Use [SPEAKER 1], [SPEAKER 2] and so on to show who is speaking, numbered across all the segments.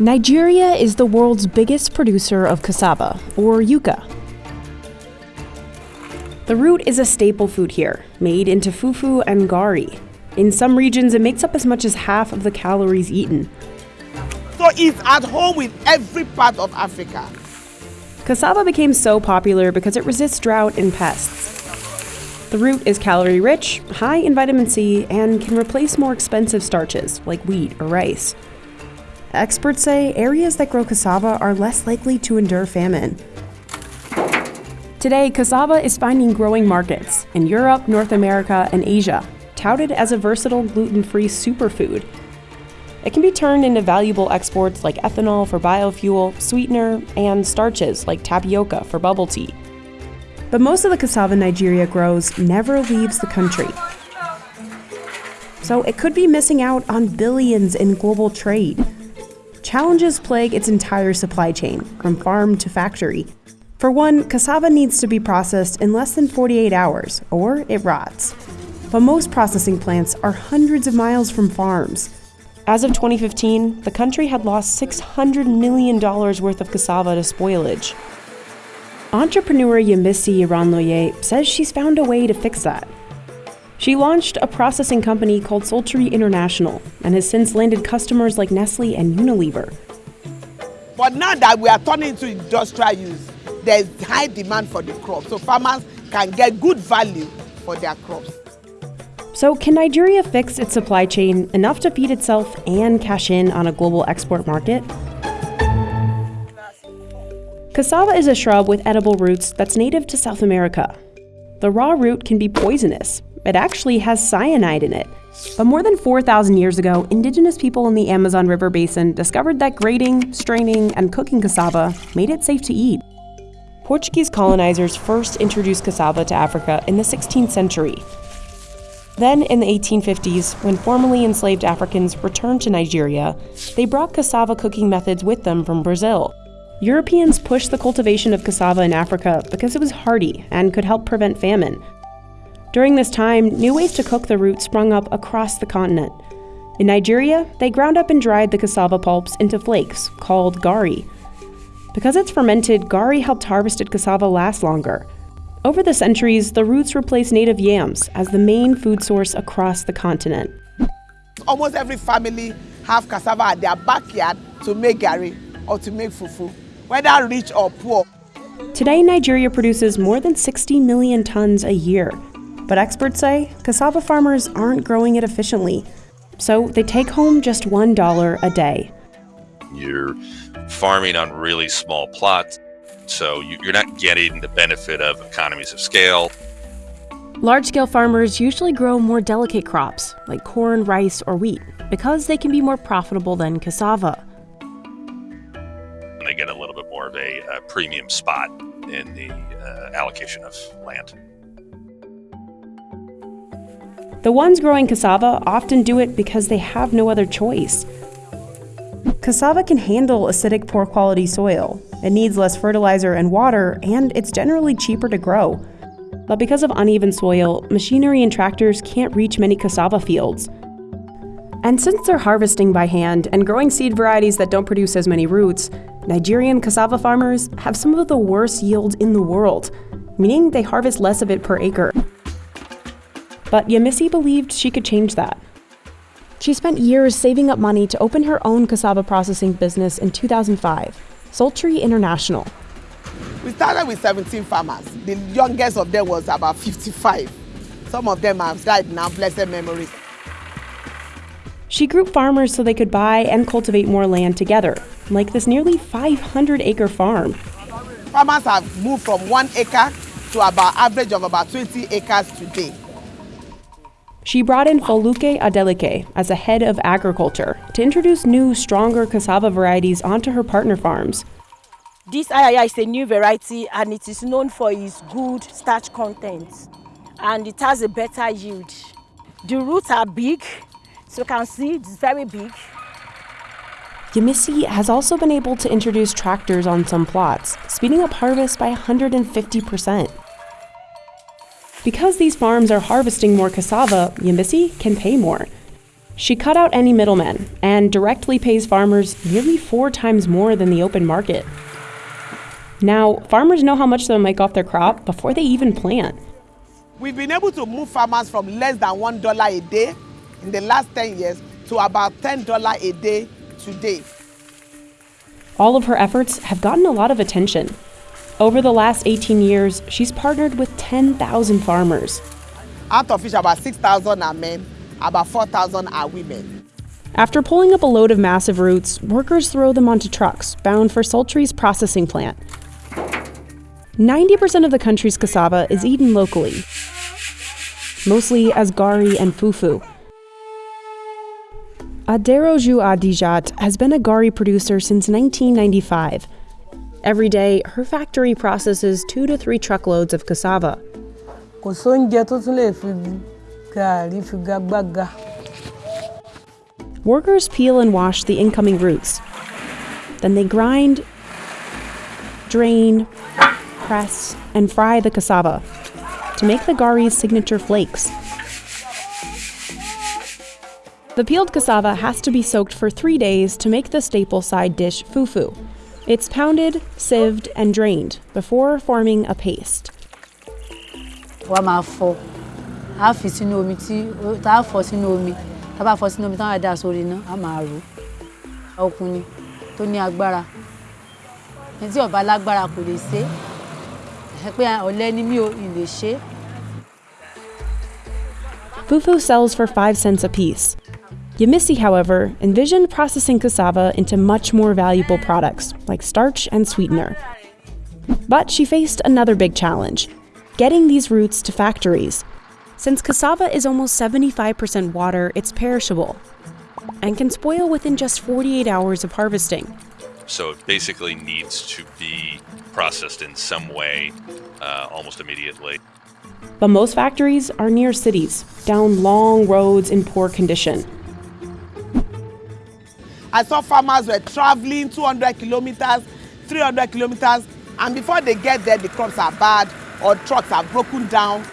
[SPEAKER 1] Nigeria is the world's biggest producer of cassava, or yuca. The root is a staple food here, made into fufu and gari. In some regions, it makes up as much as half of the calories eaten.
[SPEAKER 2] So it's at home with every part of Africa.
[SPEAKER 1] Cassava became so popular because it resists drought and pests. The root is calorie rich, high in vitamin C, and can replace more expensive starches like wheat or rice. Experts say areas that grow cassava are less likely to endure famine. Today, cassava is finding growing markets in Europe, North America, and Asia, touted as a versatile gluten free superfood it can be turned into valuable exports like ethanol for biofuel, sweetener, and starches like tapioca for bubble tea. But most of the cassava Nigeria grows never leaves the country. So it could be missing out on billions in global trade. Challenges plague its entire supply chain, from farm to factory. For one, cassava needs to be processed in less than 48 hours, or it rots. But most processing plants are hundreds of miles from farms. As of 2015, the country had lost $600 million worth of cassava to spoilage. Entrepreneur Yemisi Iranloye says she's found a way to fix that. She launched a processing company called Psaltry International and has since landed customers like Nestle and Unilever.
[SPEAKER 2] But now that we are turning to industrial use, there's high demand for the crop, so farmers can get good value for their crops.
[SPEAKER 1] So, can Nigeria fix its supply chain enough to feed itself and cash in on a global export market? Cassava is a shrub with edible roots that's native to South America. The raw root can be poisonous. It actually has cyanide in it. But more than 4,000 years ago, indigenous people in the Amazon River basin discovered that grating, straining, and cooking cassava made it safe to eat. Portuguese colonizers first introduced cassava to Africa in the 16th century, then, in the 1850s, when formerly enslaved Africans returned to Nigeria, they brought cassava cooking methods with them from Brazil. Europeans pushed the cultivation of cassava in Africa because it was hardy and could help prevent famine. During this time, new ways to cook the root sprung up across the continent. In Nigeria, they ground up and dried the cassava pulps into flakes, called gari. Because it's fermented, gari helped harvested cassava last longer. Over the centuries, the roots replaced native yams as the main food source across the continent.
[SPEAKER 2] Almost every family have cassava at their backyard to make gari or to make fufu, whether rich or poor.
[SPEAKER 1] Today, Nigeria produces more than 60 million tons a year. But experts say cassava farmers aren't growing it efficiently, so they take home just $1 a day.
[SPEAKER 3] You're farming on really small plots. So you're not getting the benefit of economies of scale.
[SPEAKER 1] Large scale farmers usually grow more delicate crops like corn, rice, or wheat because they can be more profitable than cassava.
[SPEAKER 3] They get a little bit more of a, a premium spot in the uh, allocation of land.
[SPEAKER 1] The ones growing cassava often do it because they have no other choice. Cassava can handle acidic, poor quality soil. It needs less fertilizer and water, and it's generally cheaper to grow. But because of uneven soil, machinery and tractors can't reach many cassava fields. And since they're harvesting by hand and growing seed varieties that don't produce as many roots, Nigerian cassava farmers have some of the worst yields in the world, meaning they harvest less of it per acre. But Yemisi believed she could change that. She spent years saving up money to open her own cassava processing business in 2005, Psaltry International.
[SPEAKER 2] We started with 17 farmers. The youngest of them was about 55. Some of them have died now, blessed memories.
[SPEAKER 1] She grouped farmers so they could buy and cultivate more land together, like this nearly 500 acre farm.
[SPEAKER 2] Farmers have moved from one acre to about average of about 20 acres today.
[SPEAKER 1] She brought in Foluke Adelike as a head of agriculture to introduce new, stronger cassava varieties onto her partner farms.
[SPEAKER 4] This ayaya is a new variety and it is known for its good starch content and it has a better yield. The roots are big, so you can see it's very big.
[SPEAKER 1] Yemisi has also been able to introduce tractors on some plots, speeding up harvest by 150 percent. Because these farms are harvesting more cassava, Yemisi can pay more. She cut out any middlemen and directly pays farmers nearly four times more than the open market. Now, farmers know how much they'll make off their crop before they even plant.
[SPEAKER 2] We've been able to move farmers from less than $1 a day in the last 10 years to about $10 a day today.
[SPEAKER 1] All of her efforts have gotten a lot of attention. Over the last 18 years, she's partnered with 10,000 farmers.
[SPEAKER 2] Out of which about 6,000 are men, about 4,000 are women.
[SPEAKER 1] After pulling up a load of massive roots, workers throw them onto trucks bound for Psaltry's processing plant. 90% of the country's cassava is eaten locally, mostly as gari and fufu. Aderoju Adijat has been a gari producer since 1995. Every day, her factory processes two to three truckloads of cassava.
[SPEAKER 5] kò sóúnjẹ tó tún lè fi gàárì fi gagbága.
[SPEAKER 1] Workers peel and wash the incoming roots. Then they grind, drain, press, and fry the cassava to make the gari's signature flakes. The peeled cassava has to be soaked for three days to make the staple side dish fufu. It's pounded, sieved, and drained before forming a paste.
[SPEAKER 5] wàá máa fọ á fi sínú omi tí tá a fọ sínú omi tá a bá fọ sínú omi táwọn àdá sórí iná á máa rò ó ọkùnrin tó ní agbára ẹni tí ọba lágbára kò lè ṣe é pé ọ̀lẹ ni mí o ì lè ṣe é.
[SPEAKER 1] Fufu sells for 5 cents apiece. Yemisi, however, envisioned processing cassava into much more valuable products like starch and sweetener. But she faced another big challenge getting these roots to factories. Since cassava is almost 75% water, it's perishable and can spoil within just 48 hours of harvesting.
[SPEAKER 3] So it basically needs to be processed in some way uh, almost immediately.
[SPEAKER 1] But most factories are near cities, down long roads in poor condition.
[SPEAKER 2] I saw farmers were traveling 200 kilometers, 300 kilometers, and before they get there, the crops are bad or trucks are broken down.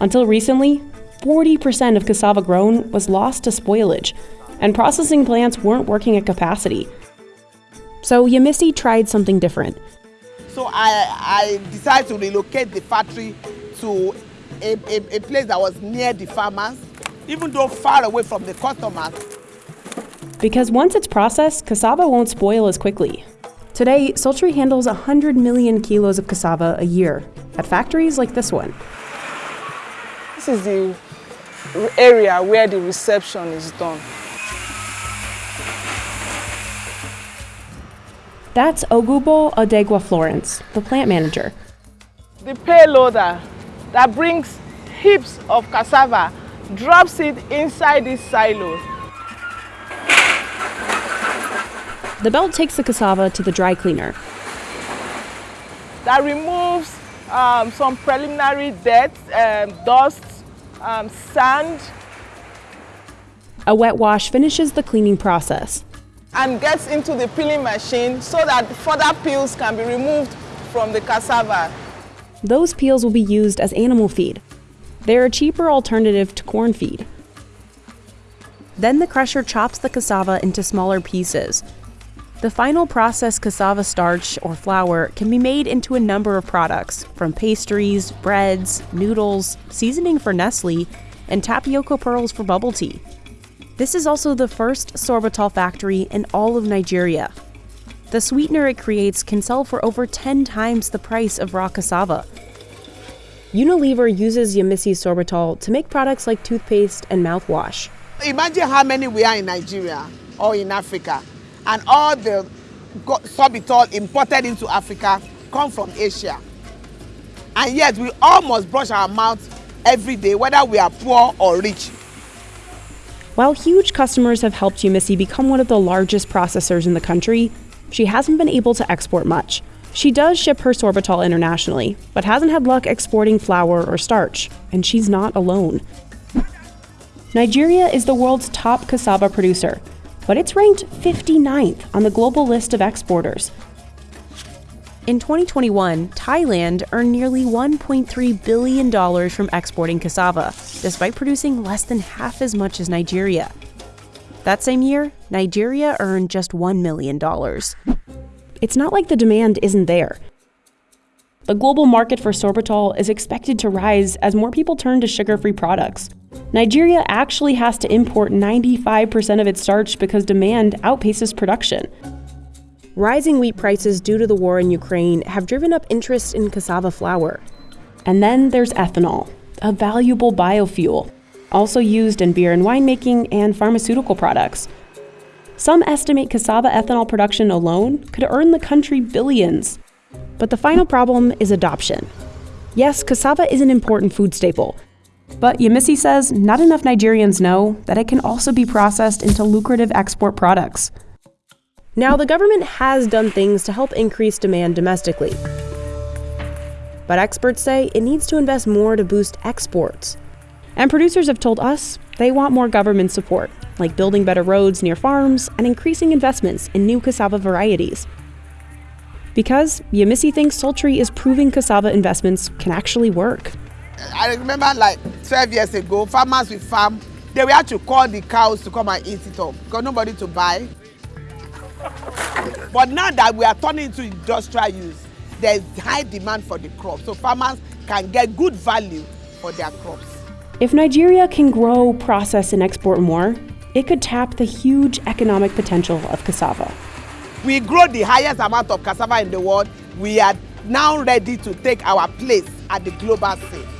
[SPEAKER 1] Until recently, 40% of cassava grown was lost to spoilage, and processing plants weren't working at capacity. So Yemisi tried something different.
[SPEAKER 2] So I, I decided to relocate the factory to a, a, a place that was near the farmers, even though far away from the customers.
[SPEAKER 1] Because once it's processed, cassava won't spoil as quickly. Today, Psaltry handles 100 million kilos of cassava a year at factories like this one.
[SPEAKER 6] This is the area where the reception is done.
[SPEAKER 1] That's Ogubo Odegwa Florence, the plant manager.
[SPEAKER 6] The payloader that brings heaps of cassava drops it inside these silos.
[SPEAKER 1] The belt takes the cassava to the dry cleaner.
[SPEAKER 6] that removes um, some preliminary dirt, um, dust, um, sand,
[SPEAKER 1] A wet wash finishes the cleaning process.
[SPEAKER 6] and gets into the peeling machine so that further peels can be removed from the cassava.
[SPEAKER 1] Those peels will be used as animal feed. They're a cheaper alternative to corn feed. Then the crusher chops the cassava into smaller pieces. The final processed cassava starch or flour can be made into a number of products, from pastries, breads, noodles, seasoning for Nestle, and tapioca pearls for bubble tea. This is also the first sorbitol factory in all of Nigeria. The sweetener it creates can sell for over 10 times the price of raw cassava. Unilever uses Yemisi sorbitol to make products like toothpaste and mouthwash.
[SPEAKER 2] Imagine how many we are in Nigeria or in Africa, and all the sorbitol imported into Africa come from Asia. And yet we all must brush our mouths every day, whether we are poor or rich.
[SPEAKER 1] While huge customers have helped Yemisi become one of the largest processors in the country, she hasn't been able to export much. She does ship her sorbitol internationally, but hasn't had luck exporting flour or starch, and she's not alone. Nigeria is the world's top cassava producer, but it's ranked 59th on the global list of exporters. In 2021, Thailand earned nearly $1.3 billion from exporting cassava. despite producing less than half as much as Nigeria. That same year, Nigeria earned just $1 million. It's not like the demand isn't there. The global market for sorbitol is expected to rise as more people turn to sugar free products. Nigeria actually has to import 95% of its starch because demand outpaces production. Rising wheat prices due to the war in Ukraine have driven up interest in cassava flour. And then there's ethanol, a valuable biofuel, also used in beer and winemaking and pharmaceutical products. Some estimate cassava ethanol production alone could earn the country billions. But the final problem is adoption. Yes, cassava is an important food staple, but Yemisi says not enough Nigerians know that it can also be processed into lucrative export products. Now, the government has done things to help increase demand domestically. But experts say it needs to invest more to boost exports. And producers have told us they want more government support, like building better roads near farms and increasing investments in new cassava varieties. Because Yemisi thinks Psaltry is proving cassava investments can actually work.
[SPEAKER 2] I remember like 12 years ago, farmers will farm, they have to call the cows to come and eat it up because nobody to buy. But now that we are turning into industrial use, there is high demand for the crop, so farmers can get good value for their crops.
[SPEAKER 1] If Nigeria can grow, process, and export more, it could tap the huge economic potential of cassava.
[SPEAKER 2] We grow the highest amount of cassava in the world. We are now ready to take our place at the global scene.